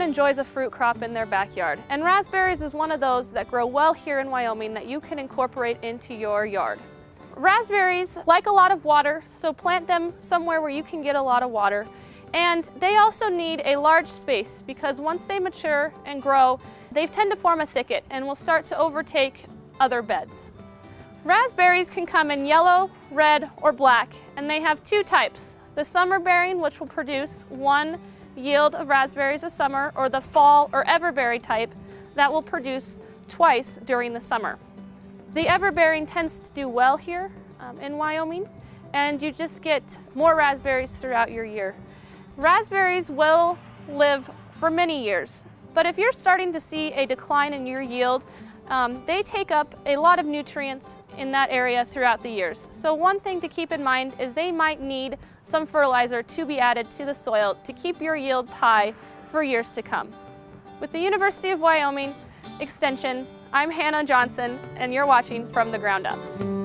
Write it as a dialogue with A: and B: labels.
A: enjoys a fruit crop in their backyard, and raspberries is one of those that grow well here in Wyoming that you can incorporate into your yard. Raspberries like a lot of water, so plant them somewhere where you can get a lot of water. And they also need a large space because once they mature and grow, they tend to form a thicket and will start to overtake other beds. Raspberries can come in yellow, red, or black, and they have two types. The summer bearing, which will produce one yield of raspberries a summer, or the fall or everbearing type that will produce twice during the summer. The everbearing tends to do well here um, in Wyoming, and you just get more raspberries throughout your year. Raspberries will live for many years, but if you're starting to see a decline in your yield, um, they take up a lot of nutrients in that area throughout the years. So one thing to keep in mind is they might need some fertilizer to be added to the soil to keep your yields high for years to come. With the University of Wyoming Extension, I'm Hannah Johnson and you're watching From the Ground Up.